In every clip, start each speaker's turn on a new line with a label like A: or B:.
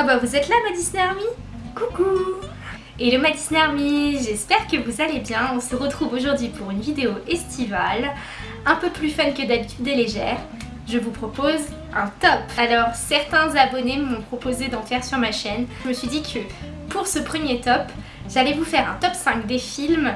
A: Ah bah vous êtes là ma Disney Army? Coucou Hello ma Disney Army, j'espère que vous allez bien. On se retrouve aujourd'hui pour une vidéo estivale, un peu plus fun que d'habitude et légère. Je vous propose un top Alors certains abonnés m'ont proposé d'en faire sur ma chaîne. Je me suis dit que pour ce premier top, j'allais vous faire un top 5 des films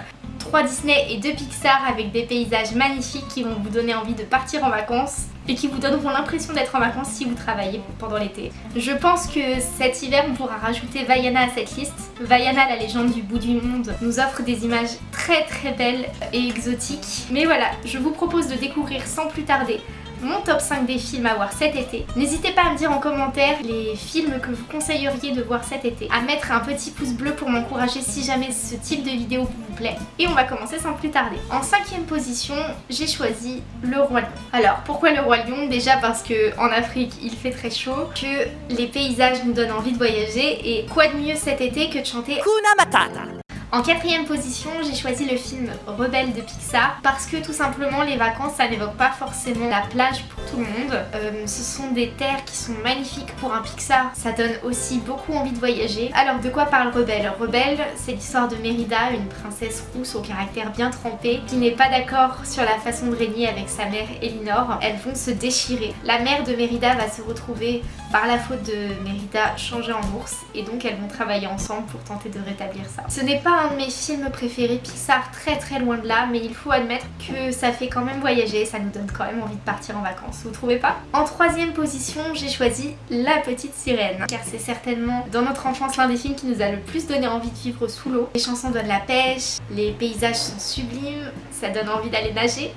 A: 3 Disney et 2 Pixar avec des paysages magnifiques qui vont vous donner envie de partir en vacances et qui vous donneront l'impression d'être en vacances si vous travaillez pendant l'été. Je pense que cet hiver on pourra rajouter Vaiana à cette liste. Vaiana, la légende du bout du monde, nous offre des images très très belles et exotiques. Mais voilà, je vous propose de découvrir sans plus tarder mon top 5 des films à voir cet été. N'hésitez pas à me dire en commentaire les films que vous conseilleriez de voir cet été, à mettre un petit pouce bleu pour m'encourager si jamais ce type de vidéo vous plaît. Et on va commencer sans plus tarder. En cinquième position, j'ai choisi Le Roi Lion. Alors pourquoi Le Roi Lion? Déjà parce que en Afrique il fait très chaud, que les paysages nous donnent envie de voyager et quoi de mieux cet été que de chanter Kuna Matata? En quatrième position, j'ai choisi le film Rebelle de Pixar parce que tout simplement les vacances ça n'évoque pas forcément la plage pour monde. Euh, ce sont des terres qui sont magnifiques pour un Pixar, ça donne aussi beaucoup envie de voyager. Alors de quoi parle Rebelle? Rebelle c'est l'histoire de Mérida, une princesse rousse au caractère bien trempé qui n'est pas d'accord sur la façon de régner avec sa mère Elinor. Elles vont se déchirer. La mère de Mérida va se retrouver par la faute de Mérida changée en ours et donc elles vont travailler ensemble pour tenter de rétablir ça. Ce n'est pas un de mes films préférés Pixar, très très loin de là, mais il faut admettre que ça fait quand même voyager, ça nous donne quand même envie de partir en vacances, vous trouvez pas En troisième position, j'ai choisi La Petite Sirène, car c'est certainement dans notre enfance l'un des films qui nous a le plus donné envie de vivre sous l'eau. Les chansons donnent la pêche, les paysages sont sublimes, ça donne envie d'aller nager.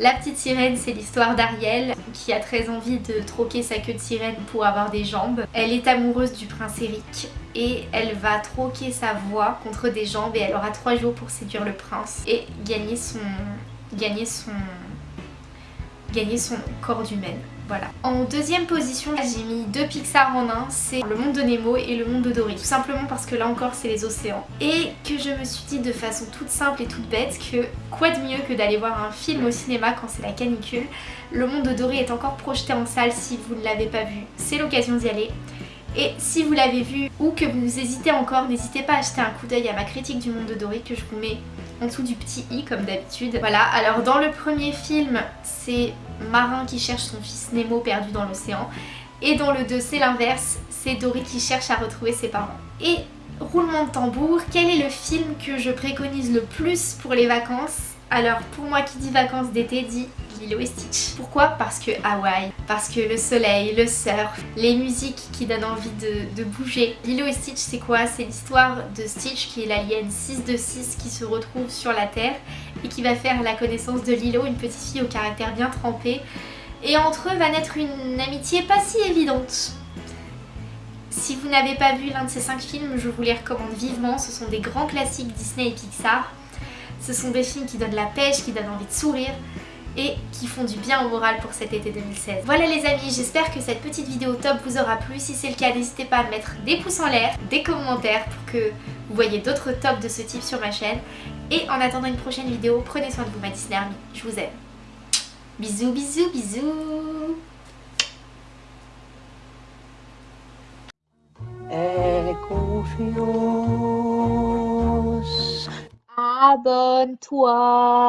A: La petite sirène, c'est l'histoire d'Ariel qui a très envie de troquer sa queue de sirène pour avoir des jambes. Elle est amoureuse du prince Eric et elle va troquer sa voix contre des jambes et elle aura trois jours pour séduire le prince et gagner son... gagner son... gagner son corps d'humaine. Voilà. En deuxième position, j'ai mis deux Pixar en un, c'est le monde de Nemo et le monde de Dory. Tout simplement parce que là encore c'est les océans. Et que je me suis dit de façon toute simple et toute bête que quoi de mieux que d'aller voir un film au cinéma quand c'est la canicule. Le monde de Dory est encore projeté en salle si vous ne l'avez pas vu. C'est l'occasion d'y aller. Et si vous l'avez vu ou que vous hésitez encore, n'hésitez pas à jeter un coup d'œil à ma critique du monde de Dory que je vous mets en dessous du petit i comme d'habitude. Voilà, alors dans le premier film, c'est Marin qui cherche son fils Nemo perdu dans l'océan. Et dans le 2, c'est l'inverse, c'est Dory qui cherche à retrouver ses parents. Et roulement de tambour, quel est le film que je préconise le plus pour les vacances? Alors pour moi qui dit vacances d'été dit Lilo et Stitch. Pourquoi? Parce que Hawaï, parce que le soleil, le surf, les musiques qui donnent envie de, bouger. Lilo et Stitch c'est quoi? C'est l'histoire de Stitch qui est l'alien 6 de 6 qui se retrouve sur la Terre et qui va faire la connaissance de Lilo, une petite fille au caractère bien trempé. Et entre eux va naître une amitié pas si évidente. Si vous n'avez pas vu l'un de ces 5 films, je vous les recommande vivement. Ce sont des grands classiques Disney et Pixar. Ce sont des films qui donnent la pêche, qui donnent envie de sourire et qui font du bien au moral pour cet été 2016. Voilà les amis, j'espère que cette petite vidéo top vous aura plu. Si c'est le cas, n'hésitez pas à mettre des pouces en l'air, des commentaires pour que vous voyez d'autres tops de ce type sur ma chaîne. Et en attendant une prochaine vidéo, prenez soin de vous ma Disney Army. Je vous aime. Bisous, bisous, bisous Abonne-toi